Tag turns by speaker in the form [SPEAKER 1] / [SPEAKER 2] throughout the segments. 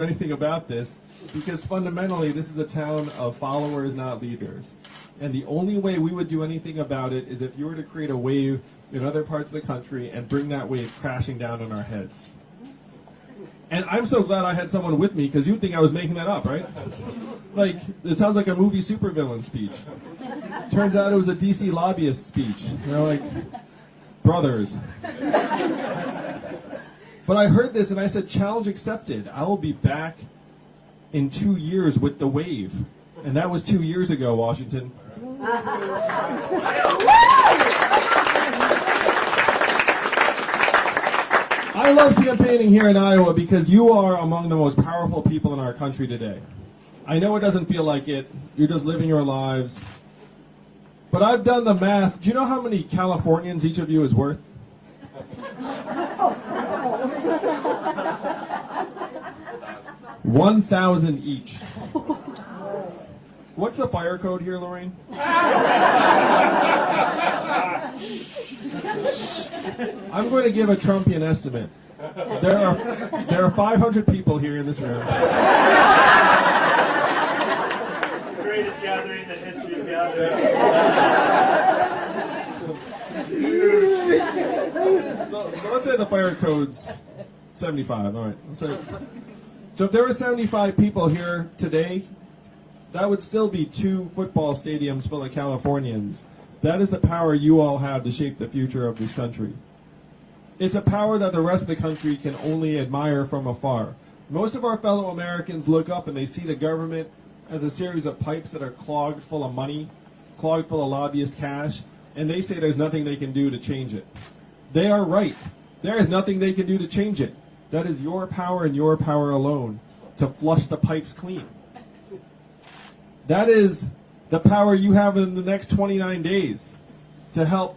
[SPEAKER 1] anything about this because fundamentally this is a town of followers, not leaders. And the only way we would do anything about it is if you were to create a wave in other parts of the country and bring that wave crashing down on our heads. And I'm so glad I had someone with me because you'd think I was making that up, right? Like, it sounds like a movie supervillain speech. Turns out it was a DC lobbyist speech. You know, like, brothers. But I heard this and I said, challenge accepted. I will be back in two years with the wave. And that was two years ago, Washington. I love campaigning here in Iowa because you are among the most powerful people in our country today. I know it doesn't feel like it. You're just living your lives. But I've done the math. Do you know how many Californians each of you is worth? One thousand each. What's the fire code here, Lorraine? I'm going to give a Trumpian estimate. There are there are 500 people here in this room.
[SPEAKER 2] greatest gathering in the history of gatherings.
[SPEAKER 1] So, so let's say the fire code's 75. All right. Let's say, so if there were 75 people here today, that would still be two football stadiums full of Californians. That is the power you all have to shape the future of this country. It's a power that the rest of the country can only admire from afar. Most of our fellow Americans look up and they see the government as a series of pipes that are clogged full of money, clogged full of lobbyist cash, and they say there's nothing they can do to change it. They are right. There is nothing they can do to change it. That is your power and your power alone to flush the pipes clean. That is the power you have in the next 29 days to help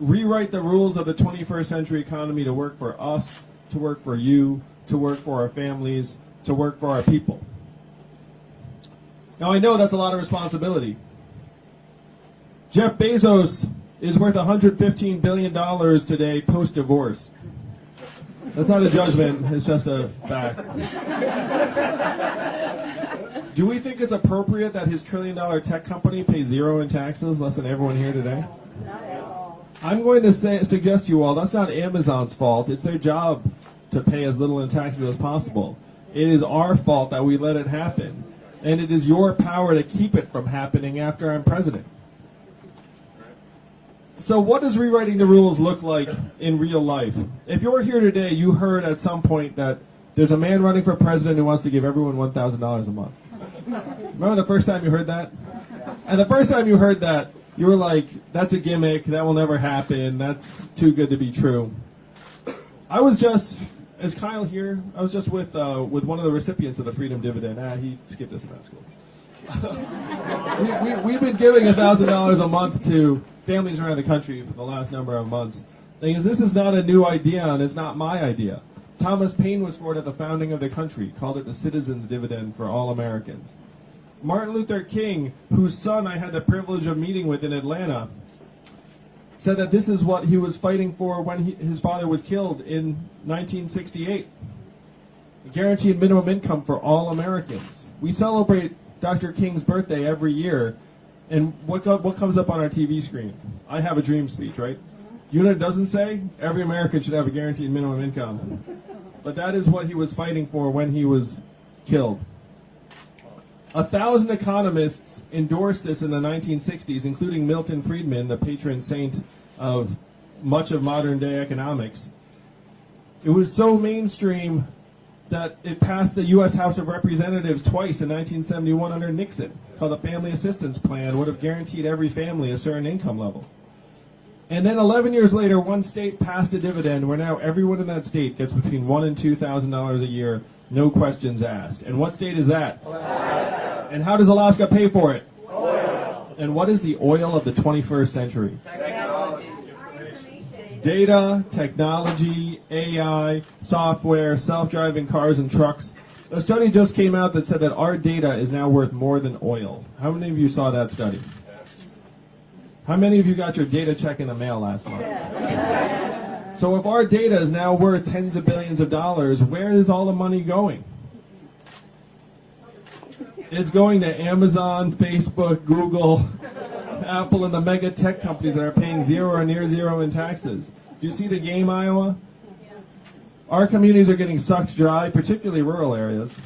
[SPEAKER 1] rewrite the rules of the 21st century economy to work for us, to work for you, to work for our families, to work for our people. Now I know that's a lot of responsibility. Jeff Bezos is worth $115 billion today post divorce. That's not a judgment, it's just a fact. Do we think it's appropriate that his trillion dollar tech company pays zero in taxes, less than everyone here today? I'm going to say, suggest to you all that's not Amazon's fault. It's their job to pay as little in taxes as possible. It is our fault that we let it happen. And it is your power to keep it from happening after I'm president. So what does rewriting the rules look like in real life? If you're here today, you heard at some point that there's a man running for president who wants to give everyone $1,000 a month. Remember the first time you heard that? And the first time you heard that, you were like, that's a gimmick, that will never happen, that's too good to be true. I was just, is Kyle here? I was just with, uh, with one of the recipients of the Freedom Dividend. Ah, he skipped us in that school. we, we, have been giving $1,000 a month to families around the country for the last number of months. Is, this is not a new idea, and it's not my idea. Thomas Paine was for it at the founding of the country, called it the citizens' dividend for all Americans. Martin Luther King, whose son I had the privilege of meeting with in Atlanta, said that this is what he was fighting for when he, his father was killed in 1968. A guaranteed minimum income for all Americans. We celebrate Dr. King's birthday every year, and what, what comes up on our TV screen? I have a dream speech, right? You know it doesn't say? Every American should have a guaranteed minimum income. But that is what he was fighting for when he was killed. A thousand economists endorsed this in the 1960s, including Milton Friedman, the patron saint of much of modern day economics. It was so mainstream that it passed the U.S. House of Representatives twice in 1971 under Nixon, called the Family Assistance Plan, would have guaranteed every family a certain income level. And then 11 years later, one state passed a dividend where now everyone in that state gets between one and two thousand dollars a year, no questions asked. And what state is that? Alaska. And how does Alaska pay for it? Oil. And what is the oil of the 21st century?
[SPEAKER 2] Technology.
[SPEAKER 1] Data, technology, AI, software, self-driving cars and trucks. A study just came out that said that our data is now worth more than oil. How many of you saw that study? How many of you got your data check in the mail last month? So if our data is now worth tens of billions of dollars, where is all the money going? It's going to Amazon, Facebook, Google, Apple, and the mega tech companies that are paying zero or near zero in taxes. Do you see the game, Iowa? Our communities are getting sucked dry, particularly rural areas.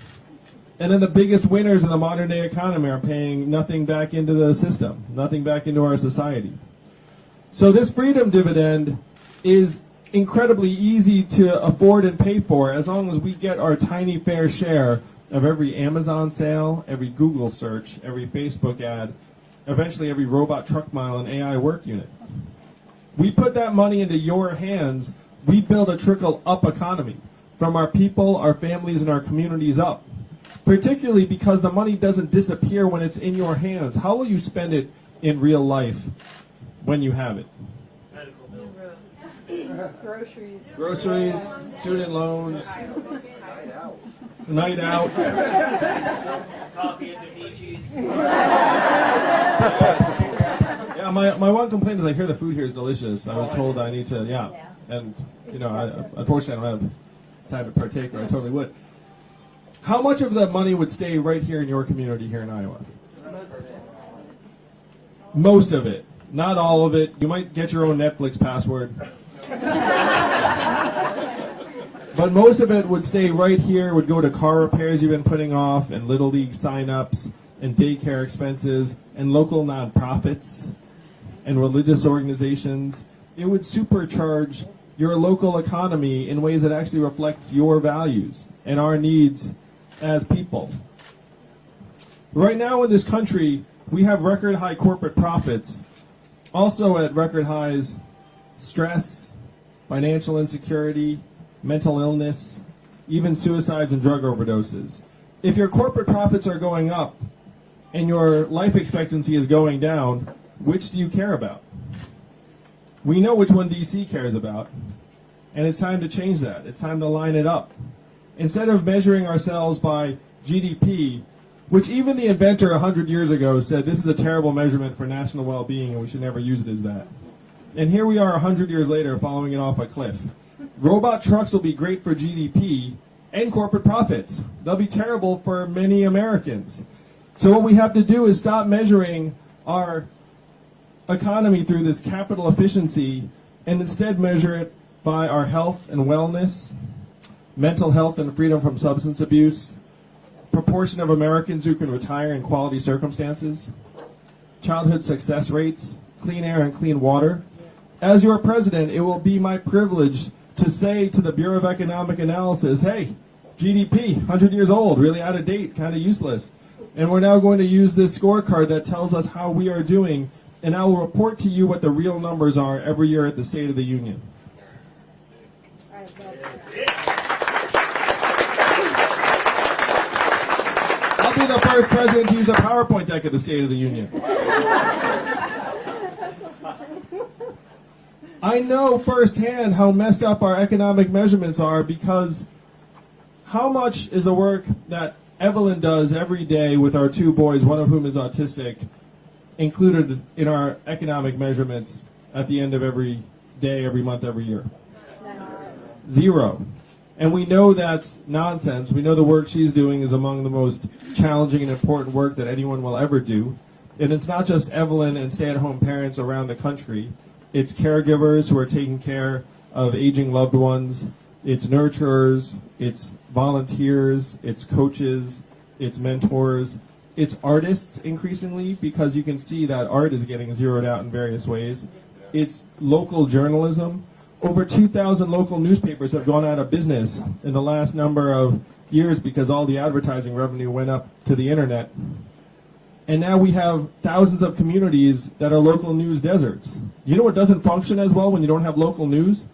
[SPEAKER 1] And then the biggest winners in the modern day economy are paying nothing back into the system, nothing back into our society. So this freedom dividend is incredibly easy to afford and pay for as long as we get our tiny fair share of every Amazon sale, every Google search, every Facebook ad, eventually every robot truck mile and AI work unit. We put that money into your hands, we build a trickle up economy from our people, our families, and our communities up. Particularly because the money doesn't disappear when it's in your hands. How will you spend it in real life when you have it?
[SPEAKER 2] Medical bills.
[SPEAKER 3] Groceries.
[SPEAKER 1] Groceries, student loans, night out.
[SPEAKER 2] Coffee and Demichis.
[SPEAKER 1] Yeah, my, my one complaint is I hear the food here is delicious. I was told I need to, yeah. And, you know, I, unfortunately I don't have time to partake or I totally would. How much of the money would stay right here in your community here in Iowa? Most of it. Not all of it. You might get your own Netflix password. But most of it would stay right here, would go to car repairs you've been putting off, and Little League sign-ups, and daycare expenses, and local nonprofits, and religious organizations. It would supercharge your local economy in ways that actually reflects your values and our needs as people. Right now in this country, we have record high corporate profits, also at record highs stress, financial insecurity, mental illness, even suicides and drug overdoses. If your corporate profits are going up and your life expectancy is going down, which do you care about? We know which one DC cares about, and it's time to change that. It's time to line it up. Instead of measuring ourselves by GDP, which even the inventor 100 years ago said this is a terrible measurement for national well being and we should never use it as that. And here we are 100 years later following it off a cliff. Robot trucks will be great for GDP and corporate profits. They'll be terrible for many Americans. So what we have to do is stop measuring our economy through this capital efficiency and instead measure it by our health and wellness, mental health and freedom from substance abuse, proportion of Americans who can retire in quality circumstances, childhood success rates, clean air and clean water. As your president, it will be my privilege to say to the Bureau of Economic Analysis, hey, GDP, 100 years old, really out of date, kind of useless. And we're now going to use this scorecard that tells us how we are doing, and I will report to you what the real numbers are every year at the State of the Union.
[SPEAKER 3] All right, that's-
[SPEAKER 1] I'll be the first president to use a PowerPoint deck at the State of the Union. I know firsthand how messed up our economic measurements are because how much is the work that Evelyn does every day with our two boys, one of whom is autistic, included in our economic measurements at the end of every day, every month, every year? Zero. And we know that's nonsense. We know the work she's doing is among the most challenging and important work that anyone will ever do. And it's not just Evelyn and stay at home parents around the country, it's caregivers who are taking care of aging loved ones, it's nurturers, it's volunteers, it's coaches, it's mentors, it's artists increasingly because you can see that art is getting zeroed out in various ways. It's local journalism. Over 2,000 local newspapers have gone out of business in the last number of years because all the advertising revenue went up to the internet. And now we have thousands of communities that are local news deserts. You know what doesn't function as well when you don't have local news?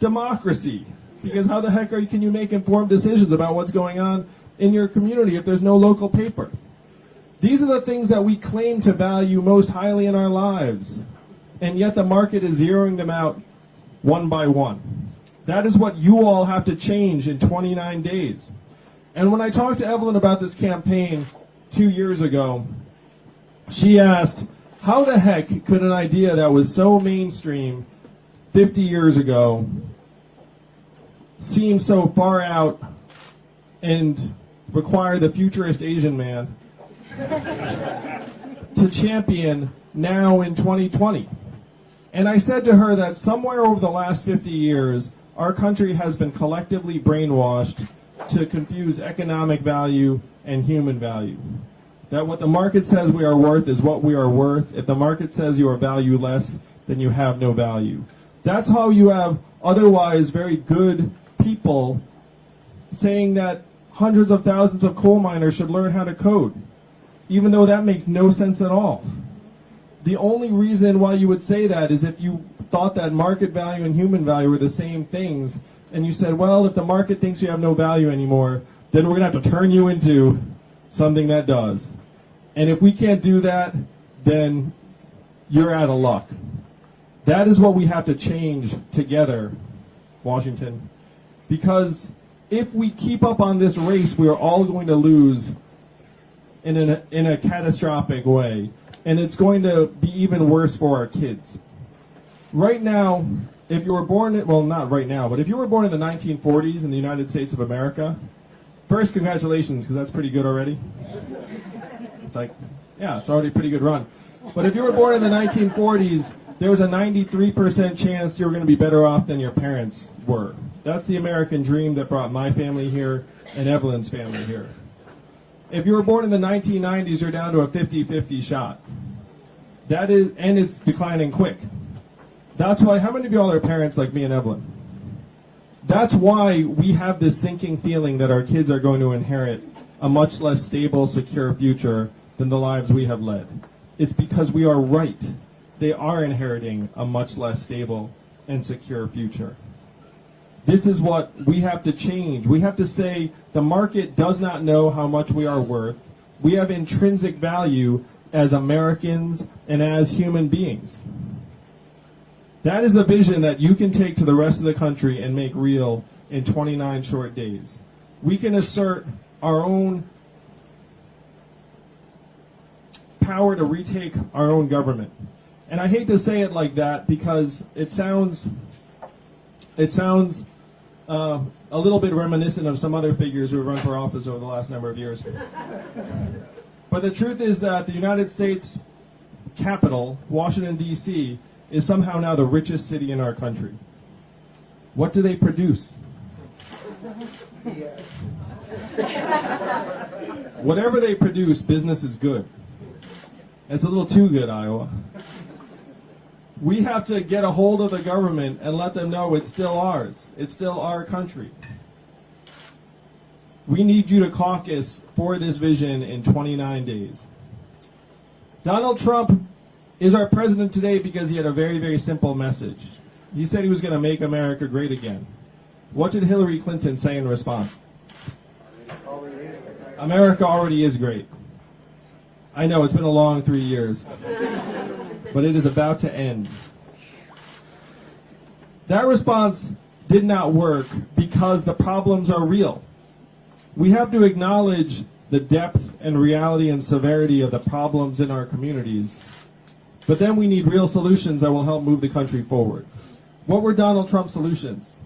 [SPEAKER 1] Democracy. Because how the heck are you, can you make informed decisions about what's going on in your community if there's no local paper? These are the things that we claim to value most highly in our lives. And yet the market is zeroing them out one by one. That is what you all have to change in 29 days. And when I talked to Evelyn about this campaign two years ago, she asked, how the heck could an idea that was so mainstream 50 years ago seem so far out and require the futurist Asian man to champion now in 2020. And I said to her that somewhere over the last 50 years, our country has been collectively brainwashed to confuse economic value and human value. That what the market says we are worth is what we are worth. If the market says you are valueless, then you have no value. That's how you have otherwise very good people saying that hundreds of thousands of coal miners should learn how to code, even though that makes no sense at all. The only reason why you would say that is if you thought that market value and human value were the same things, and you said, well, if the market thinks you have no value anymore, then we're going to have to turn you into something that does. And if we can't do that, then you're out of luck. That is what we have to change together, Washington. Because if we keep up on this race, we are all going to lose in, an, in a catastrophic way. And it's going to be even worse for our kids. Right now, if you were born, well, not right now, but if you were born in the 1940s in the United States of America, first, congratulations, because that's pretty good already. It's like, yeah, it's already a pretty good run. But if you were born in the 1940s, there was a 93% chance you were going to be better off than your parents were. That's the American dream that brought my family here and Evelyn's family here. If you were born in the 1990s, you're down to a 50-50 shot. That is, and it's declining quick. That's why, how many of y'all are parents like me and Evelyn? That's why we have this sinking feeling that our kids are going to inherit a much less stable, secure future than the lives we have led. It's because we are right. They are inheriting a much less stable and secure future. This is what we have to change. We have to say the market does not know how much we are worth. We have intrinsic value as Americans and as human beings. That is the vision that you can take to the rest of the country and make real in 29 short days. We can assert our own power to retake our own government. And I hate to say it like that because it sounds it sounds uh, a little bit reminiscent of some other figures who have run for office over the last number of years. But the truth is that the United States capital, Washington, D.C., is somehow now the richest city in our country. What do they produce? Whatever they produce, business is good. It's a little too good, Iowa. We have to get a hold of the government and let them know it's still ours. It's still our country. We need you to caucus for this vision in 29 days. Donald Trump is our president today because he had a very, very simple message. He said he was going to make America great again. What did Hillary Clinton say in response? America already is great. I know, it's been a long three years. But it is about to end. That response did not work because the problems are real. We have to acknowledge the depth and reality and severity of the problems in our communities. But then we need real solutions that will help move the country forward. What were Donald Trump's solutions?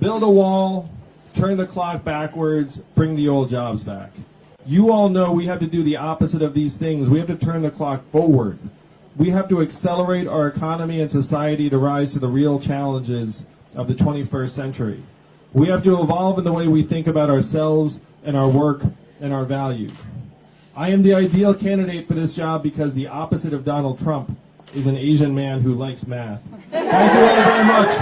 [SPEAKER 1] Build a wall, turn the clock backwards, bring the old jobs back. You all know we have to do the opposite of these things. We have to turn the clock forward. We have to accelerate our economy and society to rise to the real challenges of the 21st century. We have to evolve in the way we think about ourselves and our work and our value. I am the ideal candidate for this job because the opposite of Donald Trump is an Asian man who likes math. Thank you all very much.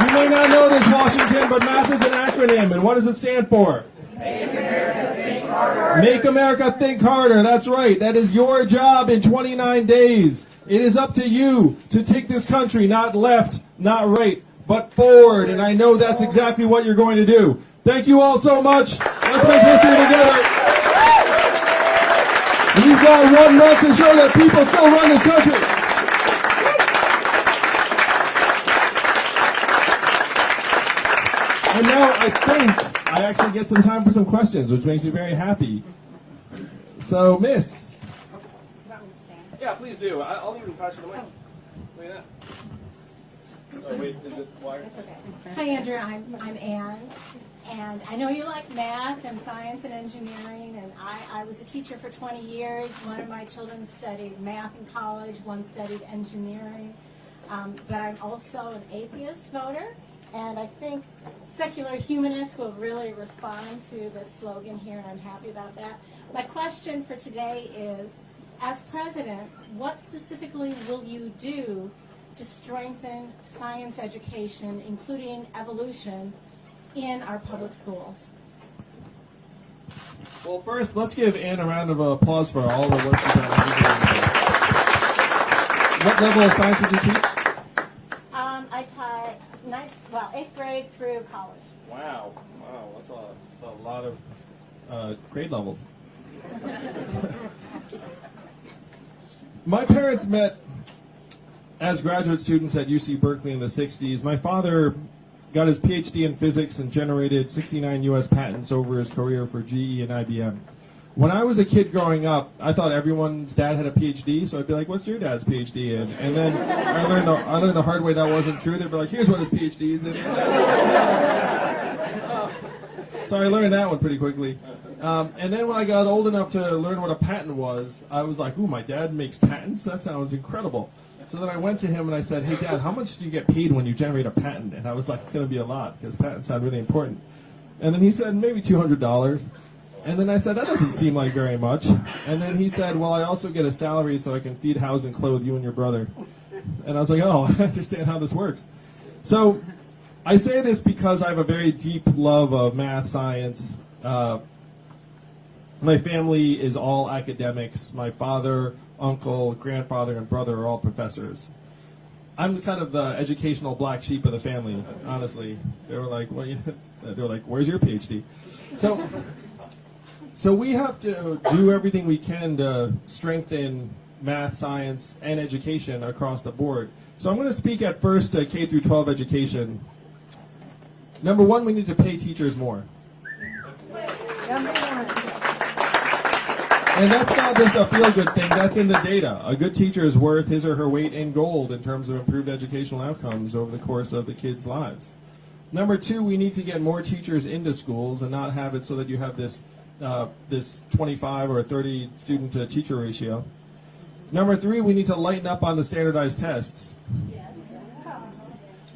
[SPEAKER 1] You may not know this, Washington, but math is an acronym, and what does it stand for? Make America think harder. Make America think harder. That's right. That is your job in 29 days. It is up to you to take this country not left, not right, but forward. And I know that's exactly what you're going to do. Thank you all so much. Let's make history together. We've got one month to show that people still run this country. And now I think I actually get some time for some questions, which makes me very happy. So, Miss. Yeah, please do. I- I'll even pass you the mic. Look at that. Oh, wait, is it wired?
[SPEAKER 3] That's okay. Hi, Andrew. I'm, I'm Ann. And I know you like math and science and engineering, and I, I was a teacher for 20 years. One of my children studied math in college, one studied engineering. Um, but I'm also an atheist voter, and I think secular humanists will really respond to the slogan here, and I'm happy about that. My question for today is, as president, what specifically will you do to strengthen science education, including evolution, in our public schools?
[SPEAKER 1] Well, first, let's give Anne a round of applause for all the work she's done. What level of science did you teach?
[SPEAKER 3] Um, I taught ninth, well, eighth grade through college.
[SPEAKER 1] Wow, wow, that's a, that's a lot of uh, grade levels. My parents met as graduate students at UC Berkeley in the 60s. My father got his PhD in physics and generated 69 US patents over his career for GE and IBM. When I was a kid growing up, I thought everyone's dad had a PhD, so I'd be like, "What's your dad's PhD in?" And then I learned the I learned the hard way that wasn't true. They'd be like, "Here's what his PhD is in." So I learned that one pretty quickly. Um, and then when I got old enough to learn what a patent was, I was like, ooh, my dad makes patents? That sounds incredible. So then I went to him and I said, hey, dad, how much do you get paid when you generate a patent? And I was like, it's going to be a lot because patents sound really important. And then he said, maybe $200. And then I said, that doesn't seem like very much. And then he said, well, I also get a salary so I can feed, house, and clothe you and your brother. And I was like, oh, I understand how this works. So I say this because I have a very deep love of math, science. Uh, my family is all academics. My father, uncle, grandfather, and brother are all professors. I'm kind of the educational black sheep of the family, honestly. They were like, "Well, you they were like, where's your PhD?" So, so we have to do everything we can to strengthen math, science, and education across the board. So I'm going to speak at first to K through 12 education. Number one, we need to pay teachers more. And that's not just a feel good thing, that's in the data. A good teacher is worth his or her weight in gold in terms of improved educational outcomes over the course of the kids' lives. Number two, we need to get more teachers into schools and not have it so that you have this, uh, this 25 or 30 student to teacher ratio. Number three, we need to lighten up on the standardized tests.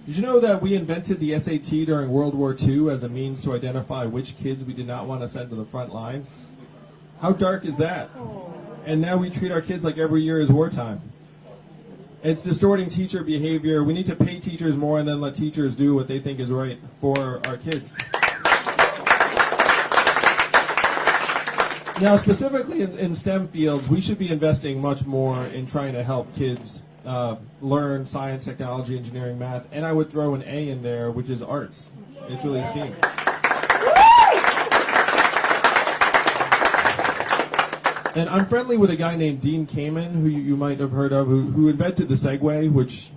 [SPEAKER 1] Did you know that we invented the SAT during World War II as a means to identify which kids we did not want to send to the front lines? How dark is that? And now we treat our kids like every year is wartime. It's distorting teacher behavior. We need to pay teachers more and then let teachers do what they think is right for our kids. Now, specifically in, in STEM fields, we should be investing much more in trying to help kids uh, learn science, technology, engineering, math, and I would throw an A in there, which is arts. It's really STEAM. And I'm friendly with a guy named Dean Kamen, who you, you might have heard of, who, who invented the Segway, which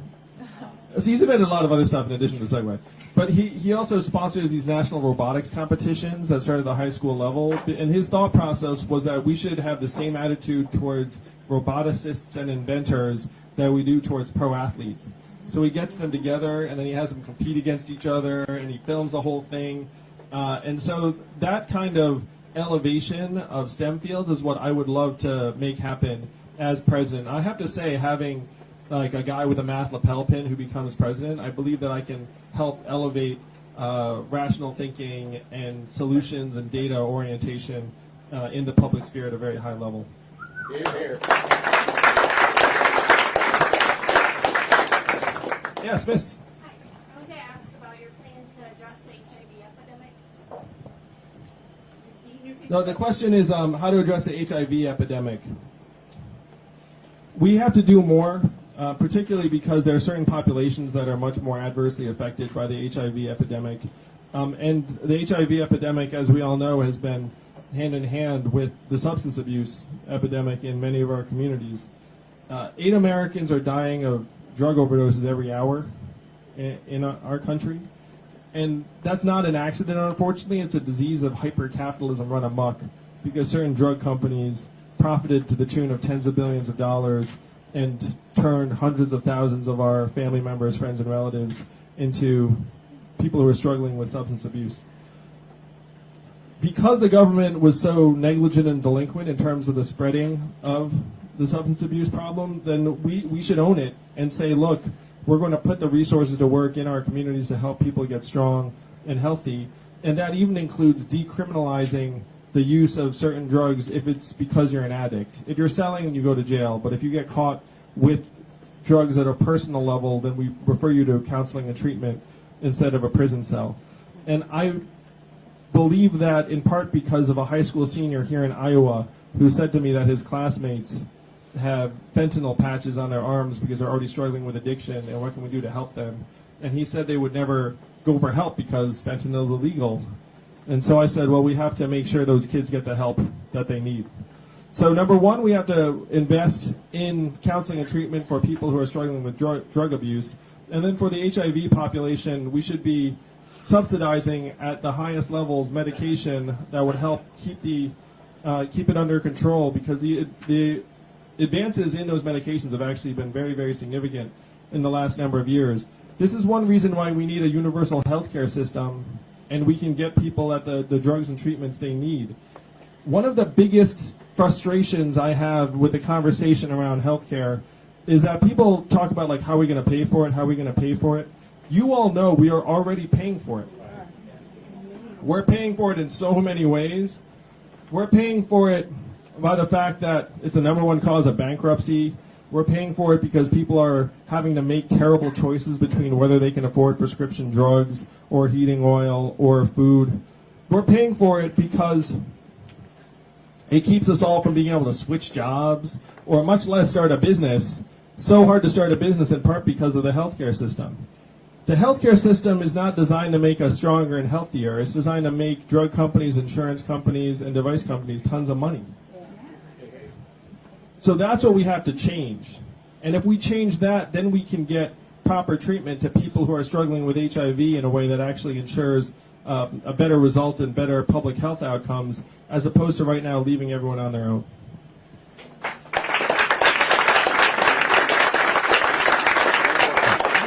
[SPEAKER 1] he's invented a lot of other stuff in addition to Segway. But he, he also sponsors these national robotics competitions that start at the high school level. And his thought process was that we should have the same attitude towards roboticists and inventors that we do towards pro athletes. So he gets them together, and then he has them compete against each other, and he films the whole thing. Uh, and so that kind of elevation of STEM fields is what I would love to make happen as president. I have to say, having like a guy with a math lapel pin who becomes president, I believe that I can help elevate uh, rational thinking and solutions and data orientation uh, in the public sphere at a very high level. Here, here. Yes, Miss.
[SPEAKER 4] Hi, I wanted to ask about your plan to address the HIV epidemic. You- you-
[SPEAKER 1] So the question is um, how to address the HIV epidemic. We have to do more, uh, particularly because there are certain populations that are much more adversely affected by the HIV epidemic. Um, and the HIV epidemic, as we all know, has been hand in hand with the substance abuse epidemic in many of our communities. Uh, eight Americans are dying of drug overdoses every hour in, in our country. And that's not an accident, unfortunately. It's a disease of hyper-capitalism run amok because certain drug companies profited to the tune of tens of billions of dollars and turned hundreds of thousands of our family members, friends, and relatives into people who are struggling with substance abuse. Because the government was so negligent and delinquent in terms of the spreading of the substance abuse problem, then we, we should own it and say, look, we're going to put the resources to work in our communities to help people get strong and healthy. And that even includes decriminalizing the use of certain drugs if it's because you're an addict. If you're selling, you go to jail. But if you get caught with drugs at a personal level, then we refer you to counseling and treatment instead of a prison cell. And I believe that in part because of a high school senior here in Iowa who said to me that his classmates have fentanyl patches on their arms because they're already struggling with addiction and what can we do to help them? And he said they would never go for help because fentanyl is illegal. And so I said, well, we have to make sure those kids get the help that they need. So number one, we have to invest in counseling and treatment for people who are struggling with drug, drug abuse. And then for the HIV population, we should be subsidizing at the highest levels medication that would help keep the uh, keep it under control because the the advances in those medications have actually been very very significant in the last number of years. This is one reason why we need a universal healthcare system and we can get people at the, the drugs and treatments they need. One of the biggest frustrations I have with the conversation around healthcare is that people talk about like how are we going to pay for it, how are we going to pay for it. You all know we are already paying for it. We're paying for it in so many ways. We're paying for it by the fact that it's the number one cause of bankruptcy. We're paying for it because people are having to make terrible choices between whether they can afford prescription drugs or heating oil or food. We're paying for it because it keeps us all from being able to switch jobs or much less start a business. So hard to start a business in part because of the healthcare system. The healthcare system is not designed to make us stronger and healthier. It's designed to make drug companies, insurance companies, and device companies tons of money. So that's what we have to change. And if we change that, then we can get proper treatment to people who are struggling with HIV in a way that actually ensures uh, a better result and better public health outcomes, as opposed to right now leaving everyone on their own.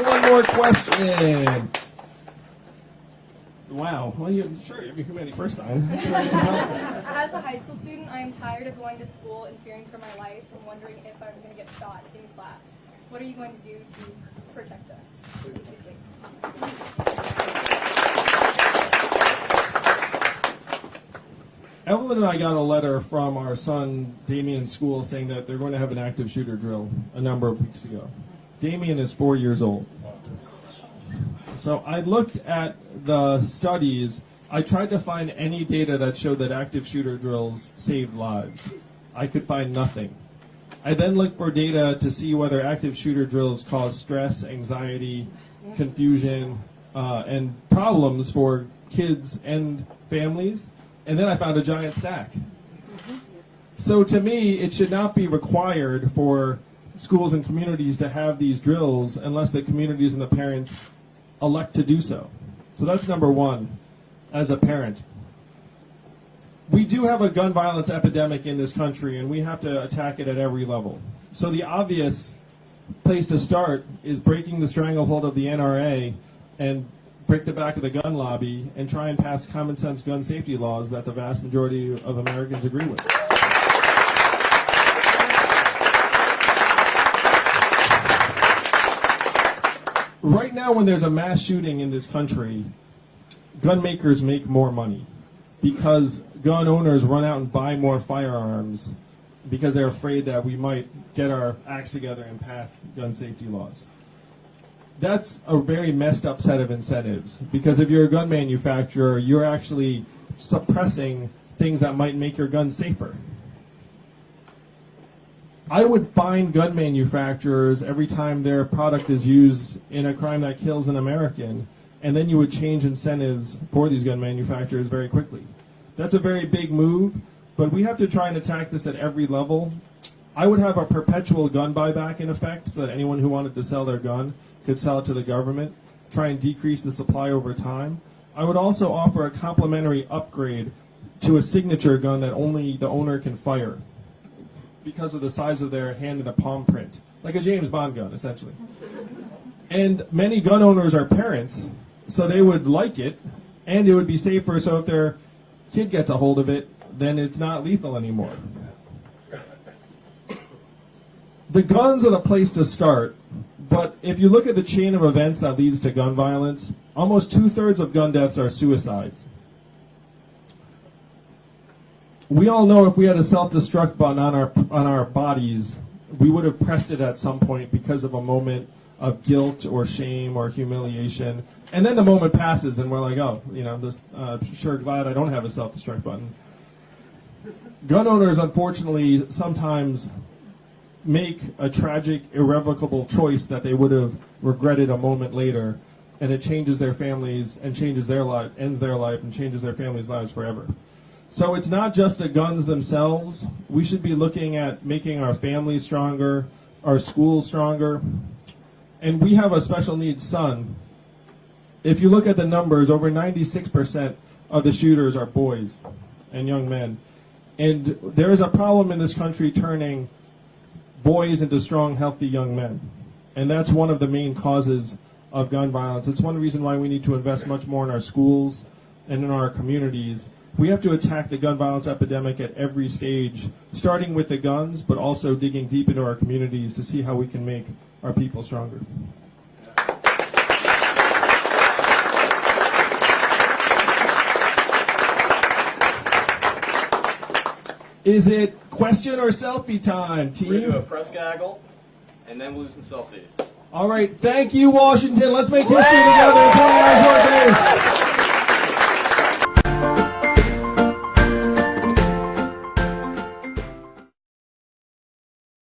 [SPEAKER 1] One more question. Wow. Well, you, sure, you're humanity first time. You can.
[SPEAKER 5] As a high school student, I am tired of going to school and fearing for my life and wondering if I'm going to get shot in class. What are you going to do to protect us?
[SPEAKER 1] Evelyn and I got a letter from our son Damian's school saying that they're going to have an active shooter drill a number of weeks ago. Damian is four years old. So I looked at the studies. I tried to find any data that showed that active shooter drills saved lives. I could find nothing. I then looked for data to see whether active shooter drills cause stress, anxiety, confusion, uh, and problems for kids and families. And then I found a giant stack. So to me, it should not be required for schools and communities to have these drills unless the communities and the parents elect to do so. So that's number one as a parent. We do have a gun violence epidemic in this country and we have to attack it at every level. So the obvious place to start is breaking the stranglehold of the NRA and break the back of the gun lobby and try and pass common sense gun safety laws that the vast majority of Americans agree with. Right now, when there's a mass shooting in this country, gun makers make more money because gun owners run out and buy more firearms because they're afraid that we might get our acts together and pass gun safety laws. That's a very messed up set of incentives because if you're a gun manufacturer, you're actually suppressing things that might make your gun safer. I would fine gun manufacturers every time their product is used in a crime that kills an American, and then you would change incentives for these gun manufacturers very quickly. That's a very big move, but we have to try and attack this at every level. I would have a perpetual gun buyback in effect so that anyone who wanted to sell their gun could sell it to the government, try and decrease the supply over time. I would also offer a complimentary upgrade to a signature gun that only the owner can fire because of the size of their hand and the palm print. like a James Bond gun, essentially. And many gun owners are parents, so they would like it, and it would be safer. So if their kid gets a hold of it, then it's not lethal anymore. The guns are the place to start, but if you look at the chain of events that leads to gun violence, almost two thirds of gun deaths are suicides. We all know if we had a self-destruct button on our on our bodies, we would have pressed it at some point because of a moment of guilt or shame or humiliation, and then the moment passes, and we're like, oh, you know, this uh, sure glad I don't have a self-destruct button. Gun owners, unfortunately, sometimes make a tragic, irrevocable choice that they would have regretted a moment later, and it changes their families and changes their life, ends their life, and changes their families' lives forever. So it's not just the guns themselves. We should be looking at making our families stronger, our schools stronger. And we have a special needs son. If you look at the numbers, over 96% of the shooters are boys and young men. And there is a problem in this country turning boys into strong, healthy young men. And that's one of the main causes of gun violence. It's one reason why we need to invest much more in our schools and in our communities. We have to attack the gun violence epidemic at every stage, starting with the guns, but also digging deep into our communities to see how we can make our people stronger. Is it question or selfie time, team?
[SPEAKER 6] We're gonna do a press gaggle, and then we'll do some selfies.
[SPEAKER 1] All right, thank you, Washington. Let's make history together in 29 short days.